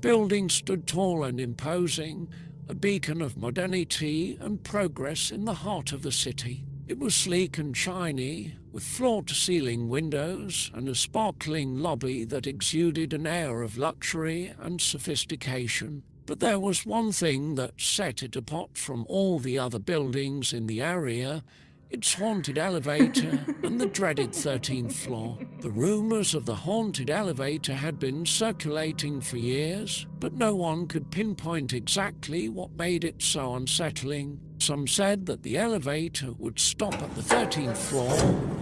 building stood tall and imposing, a beacon of modernity and progress in the heart of the city. It was sleek and shiny, with floor-to-ceiling windows and a sparkling lobby that exuded an air of luxury and sophistication. But there was one thing that set it apart from all the other buildings in the area, its haunted elevator and the dreaded 13th floor. The rumours of the haunted elevator had been circulating for years, but no one could pinpoint exactly what made it so unsettling. Some said that the elevator would stop at the 13th floor,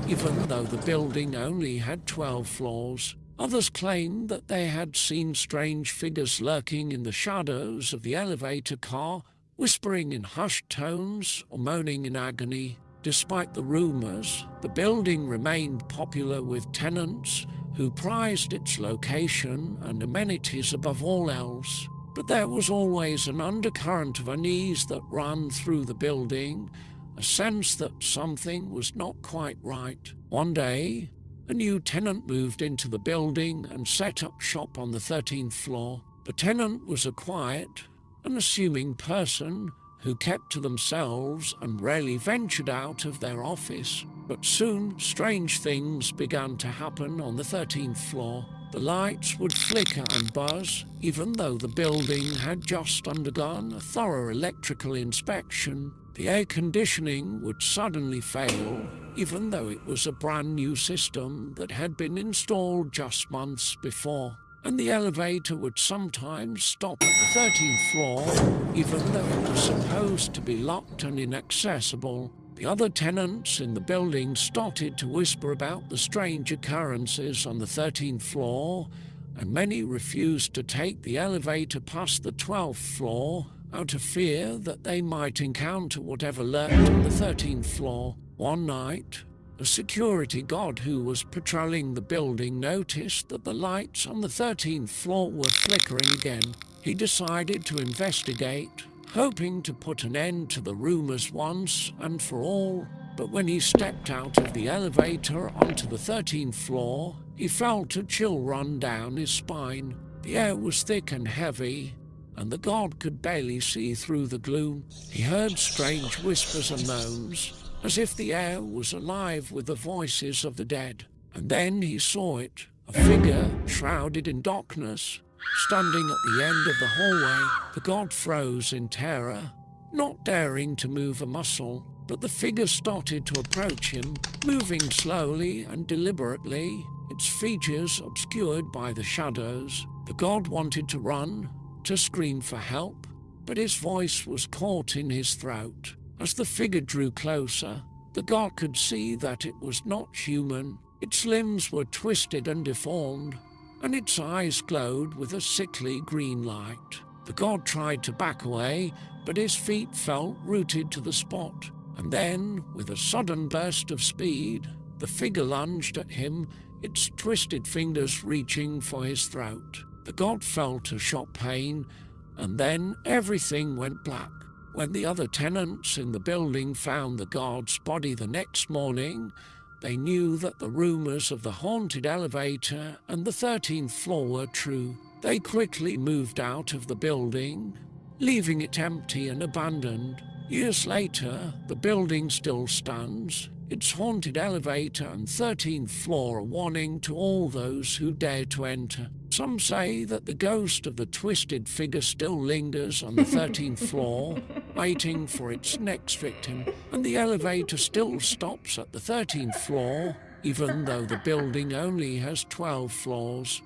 even though the building only had 12 floors. Others claimed that they had seen strange figures lurking in the shadows of the elevator car, whispering in hushed tones or moaning in agony. Despite the rumours, the building remained popular with tenants who prized its location and amenities above all else. But there was always an undercurrent of unease that ran through the building, a sense that something was not quite right. One day, a new tenant moved into the building and set up shop on the 13th floor. The tenant was a quiet, unassuming person who kept to themselves and rarely ventured out of their office. But soon strange things began to happen on the 13th floor. The lights would flicker and buzz, even though the building had just undergone a thorough electrical inspection. The air conditioning would suddenly fail, even though it was a brand new system that had been installed just months before and the elevator would sometimes stop at the 13th floor, even though it was supposed to be locked and inaccessible. The other tenants in the building started to whisper about the strange occurrences on the 13th floor, and many refused to take the elevator past the 12th floor out of fear that they might encounter whatever lurked on the 13th floor. One night, a security guard who was patrolling the building noticed that the lights on the 13th floor were flickering again. He decided to investigate, hoping to put an end to the rumors once and for all. But when he stepped out of the elevator onto the 13th floor, he felt a chill run down his spine. The air was thick and heavy, and the guard could barely see through the gloom. He heard strange whispers and moans, as if the air was alive with the voices of the dead. And then he saw it, a figure shrouded in darkness, standing at the end of the hallway. The god froze in terror, not daring to move a muscle, but the figure started to approach him, moving slowly and deliberately, its features obscured by the shadows. The god wanted to run, to scream for help, but his voice was caught in his throat. As the figure drew closer, the god could see that it was not human. Its limbs were twisted and deformed, and its eyes glowed with a sickly green light. The god tried to back away, but his feet felt rooted to the spot. And then, with a sudden burst of speed, the figure lunged at him, its twisted fingers reaching for his throat. The god felt a sharp pain, and then everything went black. When the other tenants in the building found the guard's body the next morning, they knew that the rumours of the haunted elevator and the 13th floor were true. They quickly moved out of the building, leaving it empty and abandoned. Years later, the building still stands, its haunted elevator and 13th floor a warning to all those who dare to enter. Some say that the ghost of the twisted figure still lingers on the 13th floor, waiting for its next victim, and the elevator still stops at the 13th floor, even though the building only has 12 floors.